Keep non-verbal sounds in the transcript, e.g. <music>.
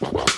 you <laughs>